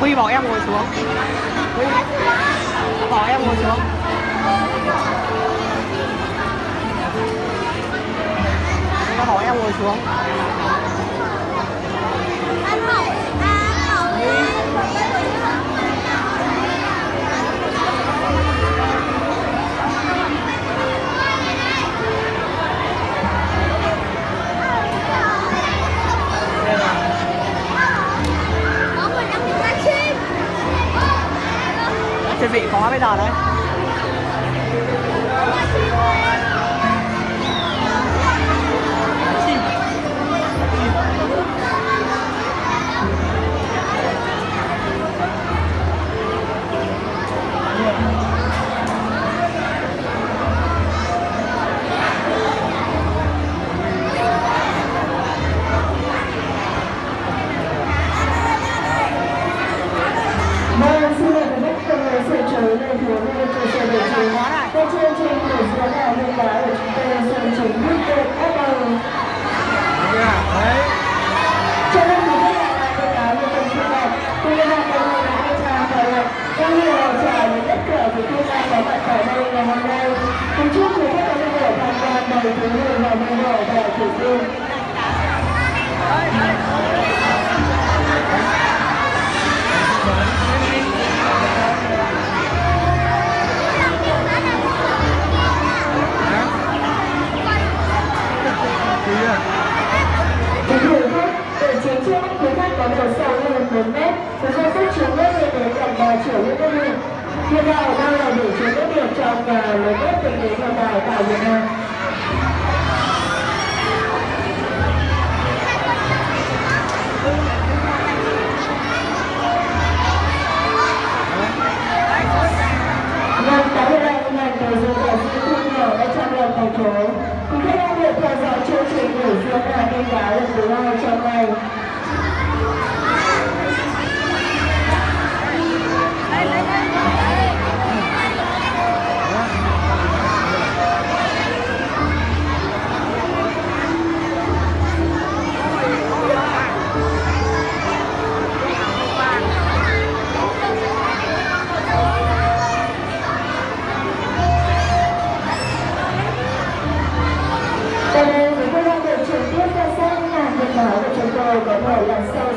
Huy bảo em ngồi xuống. Huy bảo em ngồi xuống. Nó bảo em ngồi xuống. Anh hỏi à, hỏi Trên vị có Bên trên trên buổi diễn là hôm đó của chúng tôi sẽ chính thức tên bắt đầu. Cho nên quý khách là lại thông cáo như tuần trước này, tôi đã làm một ngày đã chào khởi lập, cũng như là chào đến tất cả quý khách đang có mặt tại đây ngày hôm nay. Kính chúc quý khách có một buổi tham quan đầy thú vị và vui vẻ và thú vị. Để chính trước có độ sâu hơn 4 mét, với diện tích chứa nước lên đến gần 3 triệu những nước biển. Hiện tại đang là bể chứa nước biển trong và lớn nhất tính đến hiện tại tại Việt Nam.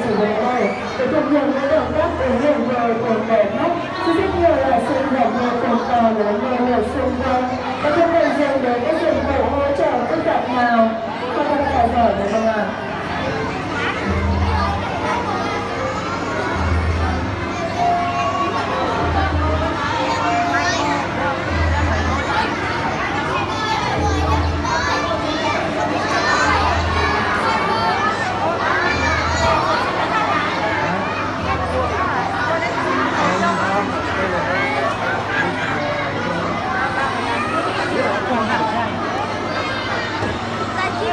Thể làm này. Để thực hiện những động tác ứng dụng về cồn người mắt chứ rất nhiều là sinh vật như cồn cò lớn lên ở xung quanh. Và không cần dùng đến các dụng cụ hỗ trợ phức tạp nào không có tài giỏi được không ạ?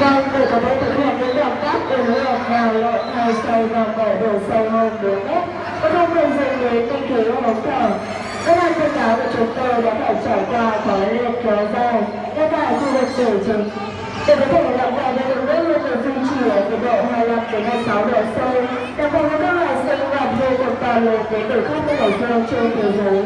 Vâng, để có thể thực hiện những động tác ứng dụng nhào lộn nhào sâu và mở độ sâu hơn 4 mét, Các không cần dùng đến tinh khí ống thở. Các bạn thông cáo của chúng tôi đã phải trải qua khói liệt kéo dài, ngay tại khu vực tử chính. Để có thể đảm vào được đường nước luôn được duy trì ở nhiệt độ 25 đến 26 độ C, đảm bảo các loài sinh vật vô cùng to lớn đến từ khắp các đại dương trên thế giới.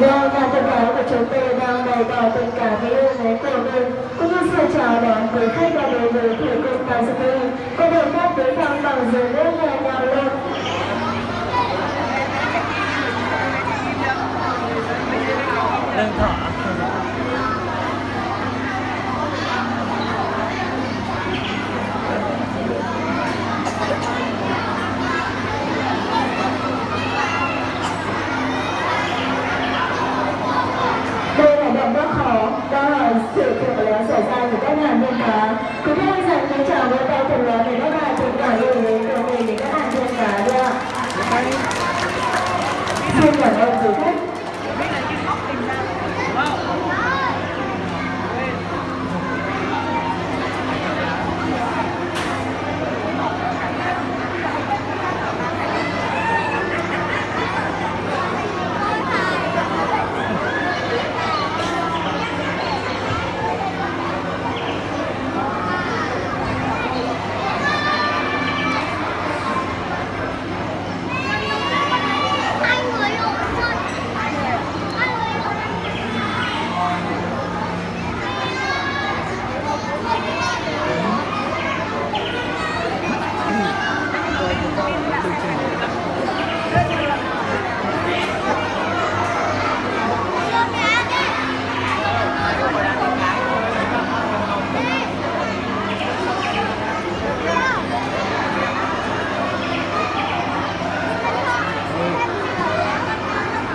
Vâng, và thông báo của chúng tôi đang bày tỏ tình cảm với yêu mến của mình. Cũng như sự chào đón quý khách và đối với thủ cung Bà Sư Tư có được phép tới thăm bằng dưới nước nhà nhàng lên. Lương thọ Đây là động tác khó, đó là sự kiện lớn xảy ra của các ngàn viên cá. Quý vị hãy dành cái chào vỗ các bạn tình cảm yêu mến của mình để các bạn viên cả đi. Xin cảm ơn quý khách. hai người luôn hai người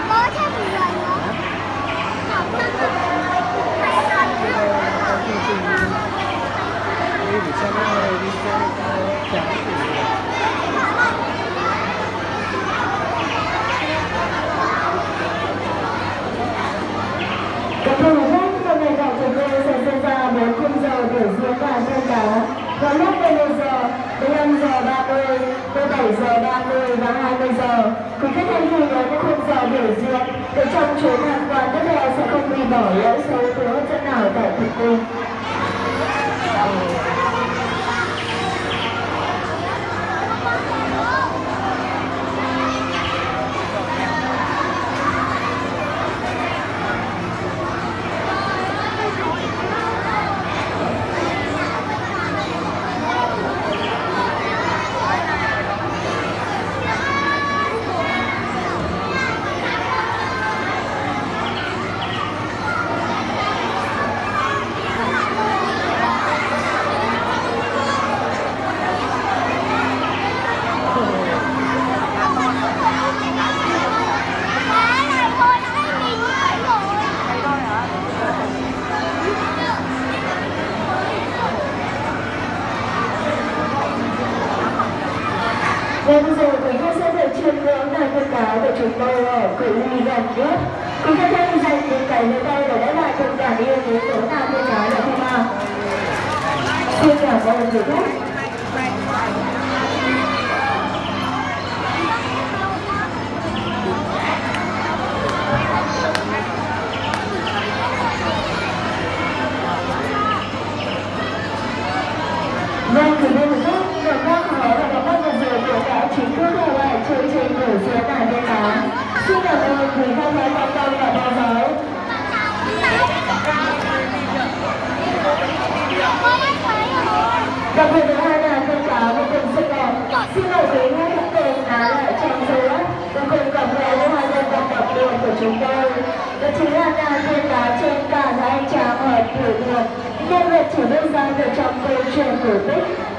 có thêm một lần nữa Học năm hai lần nữa Đi để xem cái người đi chơi chả Các thưa quý khách, hôm nay tại chúng tôi sẽ diễn ra 4 khung giờ biểu diễn và viên cá vào lúc 11 giờ, 15 giờ 30, 17 giờ 30 và 20 giờ. Quý khách hãy ghi nhớ những khung giờ biểu diễn để trong chuyến tham quan tiếp theo sẽ không bị bỏ lỡ số thứ hấp dẫn nào tại thực cung. Má này thôi nó cái gì cũng phải rồi Vâng, rồi quý khách sẽ được chiêm ngưỡng đàn thông cáo của chúng tôi ở cự ly gần nhất. Quý khách hãy dành những cái nơi để đáp lại tình cảm yêu quý của ta thông cáo được không ạ? Xin cảm ơn quý khách. Vâng, quý vị và các bạn, động tác khó và động tác vừa rồi cũng đã chính thức khép lại chương trình biểu diễn đàn viên cá. Xin cảm ơn quý quan tâm và Đặc biệt là hai đàn viên cá cùng xinh đẹp. Xin lỗi quý khách hãy cùng lại trong giây và cùng cảm nhận với hai nhân vật đặc biệt của chúng tôi. Đó chính là nàng viên cá trên cả hai tràng hỏi tiểu đường. Nhân vật chỉ đơn giản từ trong câu chuyện cổ tích